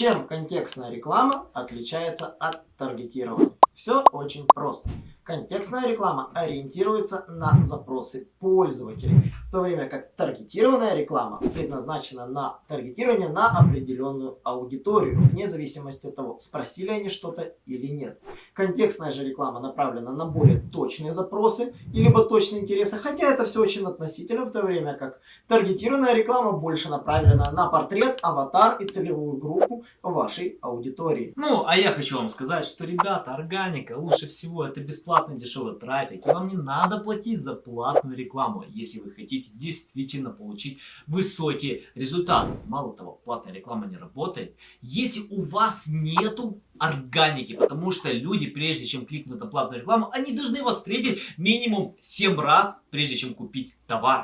Чем контекстная реклама отличается от таргетированной? Все очень просто. Контекстная реклама ориентируется на запросы пользователей, в то время как таргетированная реклама предназначена на таргетирование на определенную аудиторию, вне зависимости от того, спросили они что-то или нет. Контекстная же реклама направлена на более точные запросы, и либо точные интересы, хотя это все очень относительно, в то время как таргетированная реклама больше направлена на портрет, аватар и целевую группу вашей аудитории. Ну, а я хочу вам сказать, что, ребята, органика лучше всего это бесплатный дешевый трафик, и вам не надо платить за платную рекламу, если вы хотите действительно получить высокие результаты. Мало того, платная реклама не работает, если у вас нету органики, потому что люди, прежде чем кликнуть на платную рекламу, они должны вас встретить минимум 7 раз, прежде чем купить товар.